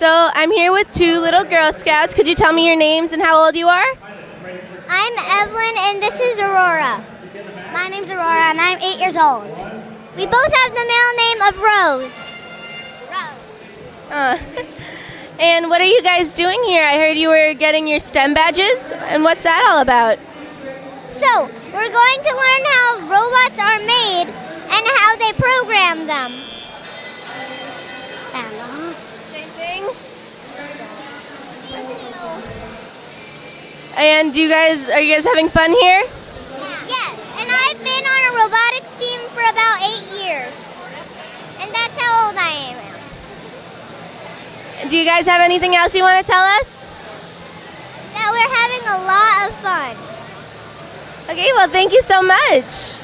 So I'm here with two little Girl Scouts. Could you tell me your names and how old you are? I'm Evelyn and this is Aurora. My name's Aurora and I'm eight years old. We both have the male name of Rose. Rose. Uh, and what are you guys doing here? I heard you were getting your STEM badges. And what's that all about? So, we're going to learn how robots are made and how they program them. And you guys, are you guys having fun here? Yes, and I've been on a robotics team for about eight years. And that's how old I am. Do you guys have anything else you want to tell us? That we're having a lot of fun. Okay, well, thank you so much.